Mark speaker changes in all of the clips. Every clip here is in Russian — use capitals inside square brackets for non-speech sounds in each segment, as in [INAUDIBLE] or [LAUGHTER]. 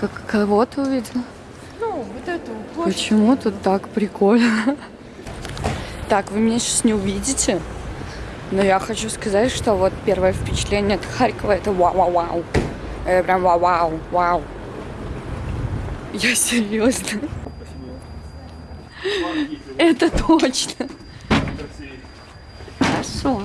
Speaker 1: Как кого ты увидела?
Speaker 2: Ну, вот эту площадь.
Speaker 1: Почему тут так прикольно? Так, вы меня сейчас не увидите, но я хочу сказать, что вот первое впечатление от Харькова это вау-вау-вау. Это прям вау-вау, вау. Я серьезно. Это точно. Хорошо.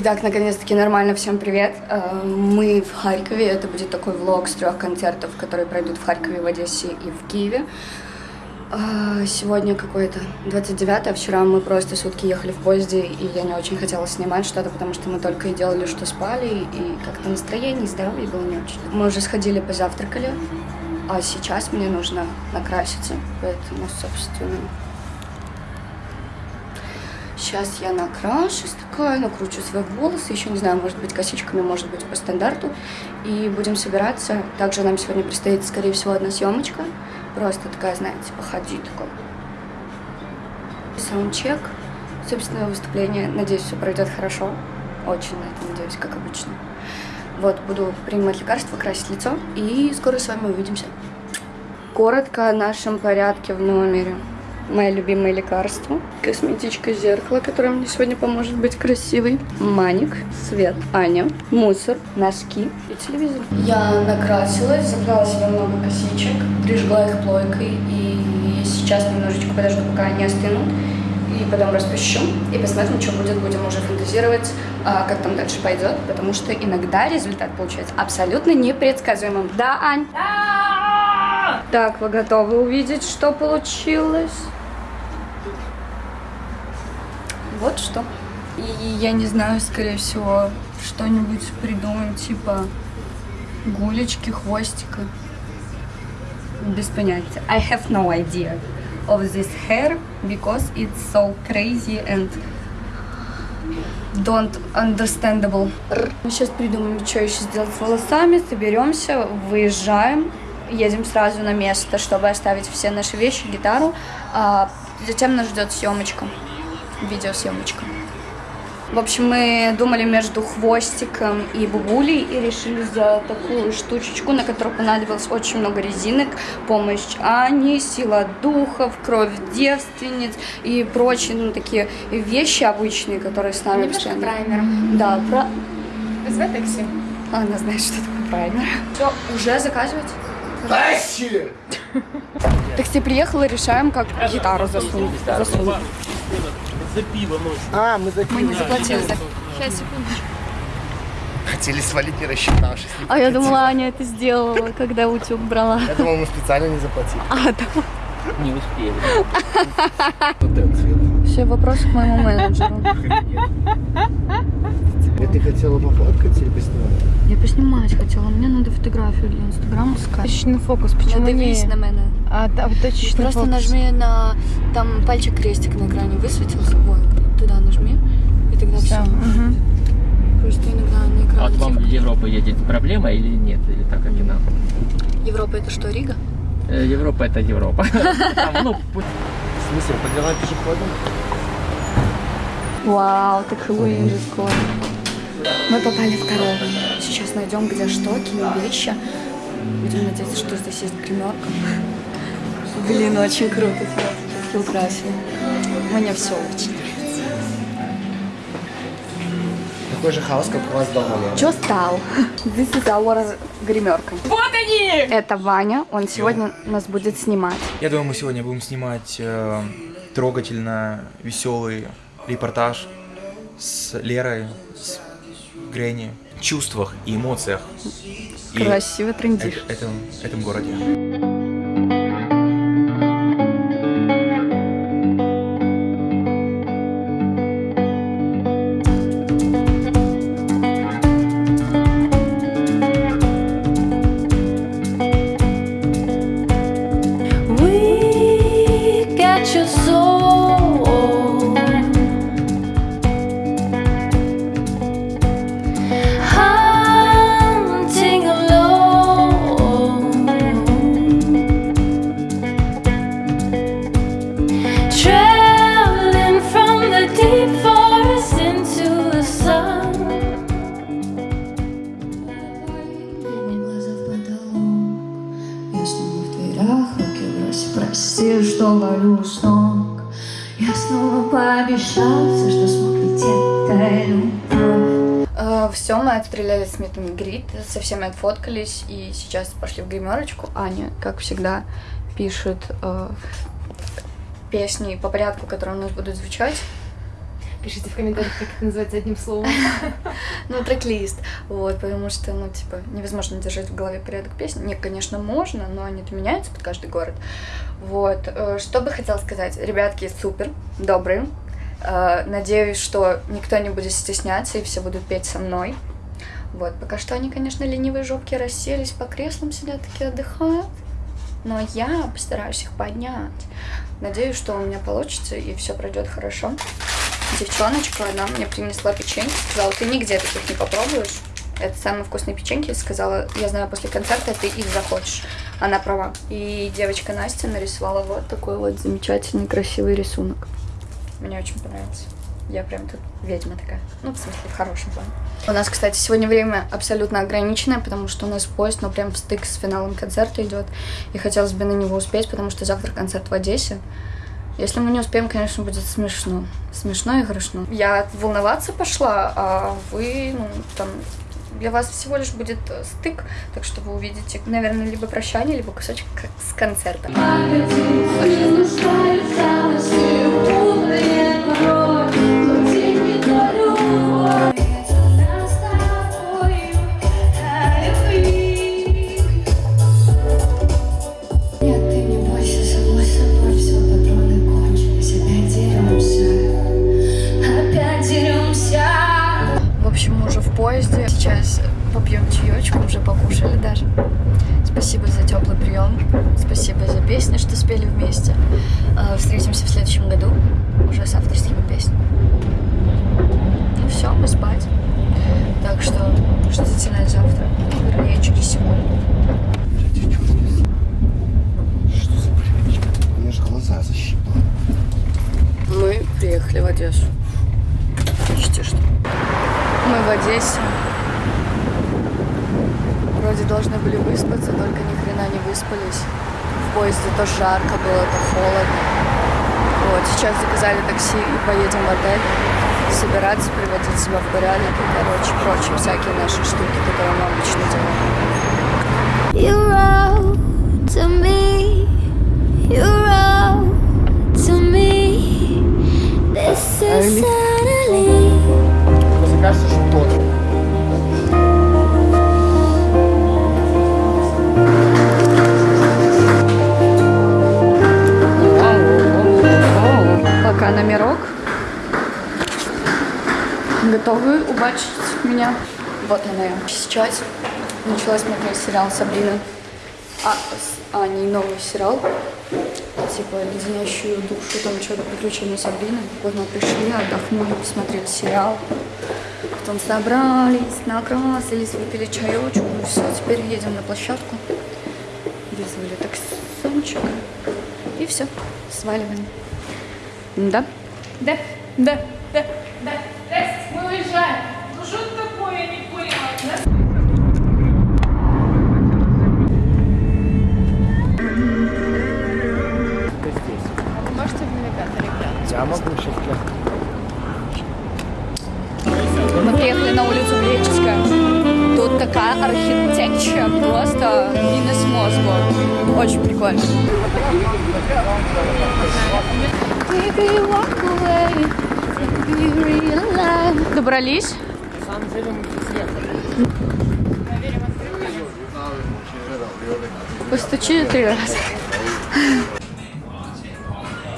Speaker 1: Итак, наконец-таки нормально, всем привет. Э, Мы в Харькове, это будет такой влог с трех концертов, которые пройдут в Харькове, в Одессе и в Киеве. Э, Сегодня какое-то 29 а вчера мы просто сутки ехали в поезде, и я не очень хотела снимать что-то, потому что мы только и делали, что спали, и как-то настроение и здоровье было не очень. Мы уже сходили, позавтракали, а сейчас мне нужно накраситься, поэтому, собственно, Сейчас я накрашусь такая, накручу свои волосы, еще не знаю, может быть косичками, может быть по стандарту. И будем собираться. Также нам сегодня предстоит, скорее всего, одна съемочка. Просто такая, знаете, походи такой. Саундчек. Собственно, выступление. Надеюсь, все пройдет хорошо. Очень на это надеюсь, как обычно. Вот, буду принимать лекарства, красить лицо. И скоро с вами увидимся. Коротко о нашем порядке в номере мои любимые лекарства. Косметичка зеркало, которое мне сегодня поможет быть красивой. Маник, свет, Аня, мусор, носки и телевизор. Я накрасилась, забрала себе много косичек, прижгла их плойкой и сейчас немножечко подожду, пока они остынут. И потом распущу и посмотрим, что будет. Будем уже фантазировать, а, как там дальше пойдет, потому что иногда результат получается абсолютно непредсказуемым. Да, Ань? Да! Так, вы готовы увидеть, что получилось? Вот что. И я не знаю, скорее всего, что-нибудь придумаем, типа гулечки, хвостика. Без понятия. I have no idea of this hair because it's so crazy and don't understandable. Мы сейчас придумаем, что еще сделать с волосами, соберемся, выезжаем, едем сразу на место, чтобы оставить все наши вещи, гитару. А затем нас ждет съемочка видеосъемочка. В общем, мы думали между хвостиком и бубулей и решили за такую штучечку, на которую понадобилось очень много резинок, помощь Ани, сила духов, кровь девственниц и прочие ну, такие вещи обычные, которые с нами
Speaker 2: Немножко
Speaker 1: постоянно.
Speaker 2: праймер.
Speaker 1: Да, про...
Speaker 2: Вызывай такси.
Speaker 1: Она знает, что такое праймер. Все, уже заказывать?
Speaker 3: Тащи!
Speaker 1: Такси приехала, решаем, как гитару засунуть. засунуть.
Speaker 3: За пиво ночью.
Speaker 4: А, мы за
Speaker 1: Мы не
Speaker 4: пиво.
Speaker 1: заплатили за
Speaker 2: Сейчас, секундочку.
Speaker 4: Хотели свалить, не рассчитавшись. не
Speaker 1: А я думала, Аня это сделала, когда утюг брала.
Speaker 4: Я думал, мы специально не заплатили.
Speaker 1: А, да.
Speaker 3: Не успели. [LAUGHS]
Speaker 1: Все, вопрос к моему менеджеру.
Speaker 4: И ты хотела пофоткать или поснимать?
Speaker 1: Я поснимать хотела, мне надо фотографию для инстаграма скачать.
Speaker 2: Точечный фокус, почему
Speaker 1: Надавись
Speaker 2: не...
Speaker 1: на мене.
Speaker 2: А, да, точечный
Speaker 1: Просто
Speaker 2: фокус.
Speaker 1: нажми на... Там пальчик крестик на экране высветился. Вот, туда нажми. И тогда все.
Speaker 2: Всё, мгм.
Speaker 1: Просто иногда на
Speaker 3: А
Speaker 1: экране...
Speaker 3: вот вам
Speaker 1: типа-
Speaker 3: в Европу едет проблема или нет? Или так, как и нам?
Speaker 1: Европа это что, Рига?
Speaker 3: Э, Европа это Европа. [LAUGHS] Там, ну,
Speaker 4: В смысле, по делам пешеходом?
Speaker 1: Вау, так Хэллоуин же скоро. Мы попали в корову. Сейчас найдем, где что, кинем вещи. Будем надеяться, что здесь есть гримерка. Блин, очень круто. Все украсили. Мне все очень нравится.
Speaker 4: Такой же хаос, как у вас дома, Лера.
Speaker 1: Чё стал? This is our гримерка.
Speaker 2: Вот они!
Speaker 1: Это Ваня, он сегодня нас будет снимать.
Speaker 5: Я думаю, мы сегодня будем снимать э, трогательно веселый репортаж с Лерой, с Гренни, чувствах и эмоциях и
Speaker 1: Красиво трендишь.
Speaker 5: этом, этом городе.
Speaker 1: Все, мы отстреляли с Митом Грит, со всеми отфоткались, и сейчас пошли в гримерочку. Аня, как всегда, пишет э, песни по порядку, которые у нас будут звучать.
Speaker 2: Пишите в комментариях, как это называется одним словом. [LAUGHS]
Speaker 1: Ну, трек-лист. Вот, потому что, ну, типа, невозможно держать в голове порядок песен. Не, конечно, можно, но они-то меняются под каждый город. Вот. э, Что бы хотела сказать? Ребятки, супер, добрые. Э, Надеюсь, что никто не будет стесняться и все будут петь со мной. Вот, пока что они, конечно, ленивые жопки расселись по креслам, сидят такие отдыхают. Но я постараюсь их поднять. Надеюсь, что у меня получится и все пройдет хорошо. Девчоночка, она мне принесла печеньки, сказала, ты нигде таких не попробуешь. Это самые вкусные печеньки. Сказала, я знаю, после концерта ты их захочешь. Она права. И девочка Настя нарисовала вот такой вот замечательный, красивый рисунок. Мне очень понравился. Я прям тут ведьма такая. Ну, в смысле, в хорошем плане. У нас, кстати, сегодня время абсолютно ограниченное, потому что у нас поезд, ну, прям стык с финалом концерта идет. И хотелось бы на него успеть, потому что завтра концерт в Одессе. Если мы не успеем, конечно, будет смешно. Смешно и грустно. Я волноваться пошла, а вы, ну, там, для вас всего лишь будет э, стык, так что вы увидите, наверное, либо прощание, либо кусочек с концерта. То жарко было, то холодно. Вот, сейчас заказали такси и поедем в отель. Собираться, приводить себя в порядок и, короче, прочие всякие наши штуки, которые мы обычно делаем.
Speaker 6: You wrote to me, you wrote to me This is suddenly
Speaker 4: Мне кажется,
Speaker 1: Пока номерок. Готовы убачить меня? Вот она я. Сейчас начала смотреть сериал Сабрина. А, с Аней новый сериал. Типа леденящую душу, там что-то приключения Сабрины. Вот мы пришли, отдохнули, посмотрели сериал. Потом собрались, накрасились, выпили чаечку. Все, теперь едем на площадку. Вызвали таксончик. И все, сваливаем. Да?
Speaker 2: Да, да, да, да. Здрасте, мы уезжаем. Ну что такое, я не поняла. да? А вы можете в навигатор глянуть?
Speaker 4: Я могу сейчас
Speaker 1: Мы приехали на улицу Греческая. Тут такая архитектура, просто минус мозгу. Очень прикольно. Добрались? Постучи три раза.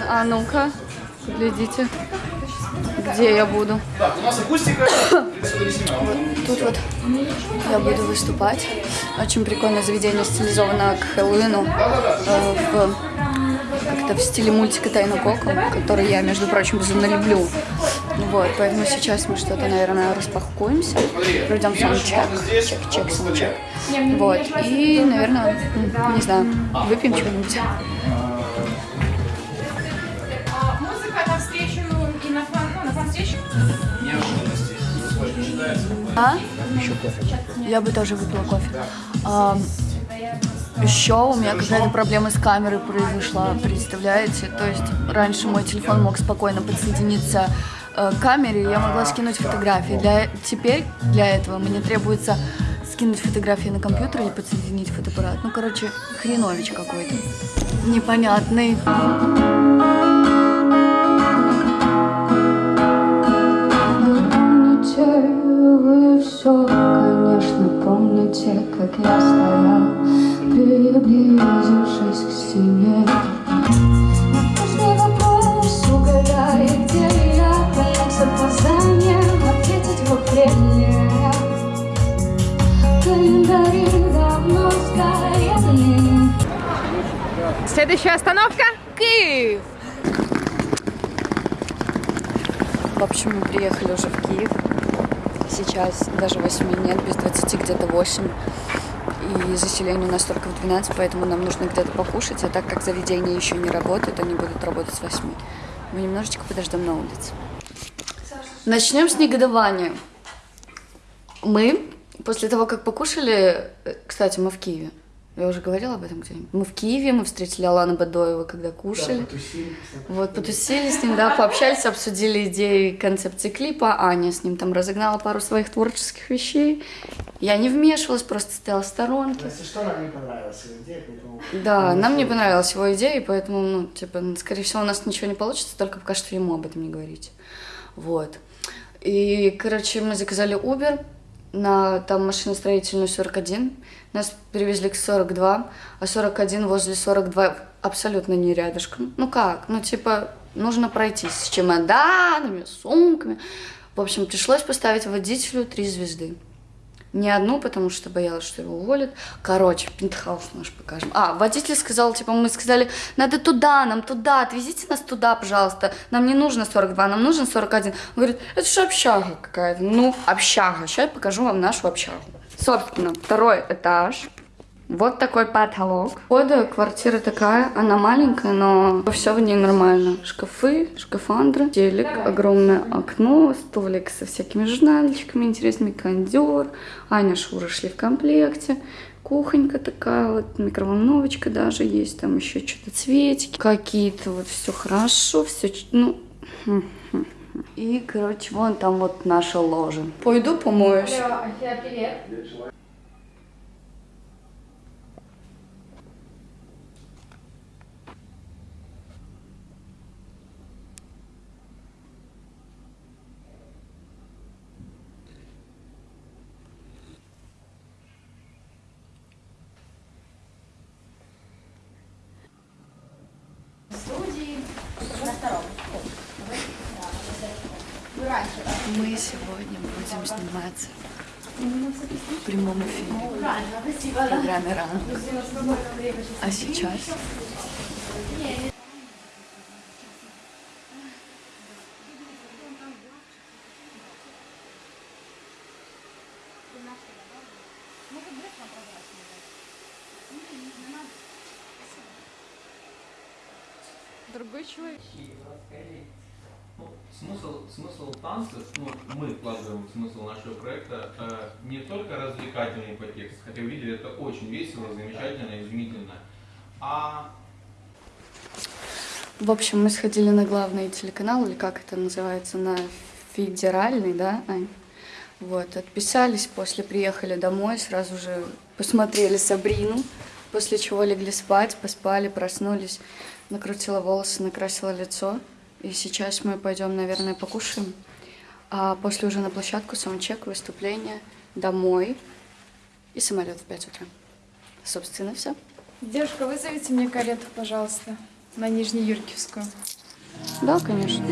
Speaker 1: А ну-ка, глядите, где я буду. Тут вот я буду выступать. Очень прикольное заведение, стилизовано к Хэллоуину. э, в, как-то в стиле мультика Тайна Коко, который я, между прочим, безумно люблю. Вот, поэтому сейчас мы что-то, наверное, распакуемся, пройдем саундчек, чек, чек, саундчек. Вот, и, наверное, не знаю, выпьем чего-нибудь.
Speaker 2: А, ну, на фан-встречу.
Speaker 1: А? Я бы тоже выпила кофе. А, Еще у меня какая-то проблема с камерой произошла, представляете? То есть раньше мой телефон мог спокойно подсоединиться э, к камере, я могла скинуть фотографии. Для, теперь для этого мне требуется скинуть фотографии на компьютер или подсоединить фотоаппарат. Ну, короче, хренович какой-то. Непонятный.
Speaker 6: Помните вы все, конечно, помните, как я стоял,
Speaker 1: Сейчас даже 8 нет, без 20 где-то 8. И заселение у нас только в 12, поэтому нам нужно где-то покушать. А так как заведения еще не работают, они будут работать с 8. Мы немножечко подождем на улице. Начнем с негодования. Мы, после того, как покушали... э, Кстати, мы в Киеве. Я уже говорила об этом где-нибудь. Мы в Киеве, мы встретили Алана Бадоева, когда кушали. Вот, потусили с ним, да, пообщались, обсудили идеи концепции клипа. Аня с ним там разогнала пару своих творческих вещей. Я не вмешивалась, просто стояла в сторонке.
Speaker 7: Если что, нам не понравилась его идея, поэтому...
Speaker 1: Да, нам не понравилась его идея, и поэтому, ну, типа, скорее всего, у нас ничего не получится, только пока что ему об этом не говорить. Вот. И, короче, мы заказали Uber на там машиностроительную 41. Нас перевезли к 42, а 41 возле 42 абсолютно не рядышком. Ну как? Ну, типа, нужно пройтись с чемоданами, сумками. В общем, пришлось поставить водителю три звезды. Не одну, потому что боялась, что его уволят. Короче, пентхаус наш покажем. А, водитель сказал, типа, мы сказали, надо туда, нам туда, отвезите нас туда, пожалуйста. Нам не нужно 42, нам нужен 41. Он говорит, это же общага какая-то. Ну, общага. Сейчас я покажу вам нашу общагу. Собственно, второй этаж. Вот такой потолок. Входа квартира такая, она маленькая, но все в ней нормально. Шкафы, шкафандры, телек, огромное окно, столик со всякими журнальчиками интересными, кондер. Аня Шура шли в комплекте. Кухонька такая, вот микроволновочка даже есть, там еще что-то цветики какие-то, вот все хорошо, все, ну, [LAUGHS] и, короче, вон там вот наша ложа. Пойду помоюсь.
Speaker 2: привет.
Speaker 1: Мы сегодня будем сниматься в прямом эфире в программе «Рано». А сейчас
Speaker 2: Другой человек.
Speaker 8: Смысл, смысл танцев, ну, мы вкладываем смысл нашего проекта э, не только развлекательный подтекст, хотя вы видели, это очень весело, замечательно, изумительно, а
Speaker 1: В общем, мы сходили на главный телеканал, или как это называется, на федеральный, да, Ань? Вот, отписались, после приехали домой, сразу же посмотрели Сабрину, после чего легли спать, поспали, проснулись, накрутила волосы, накрасила лицо. И сейчас мы пойдем, наверное, покушаем. А после уже на площадку, саундчек, выступление, домой и самолет в 5 утра. Собственно, все.
Speaker 2: Девушка, вызовите мне карету, пожалуйста, на Нижнеюркивскую.
Speaker 1: Да, конечно.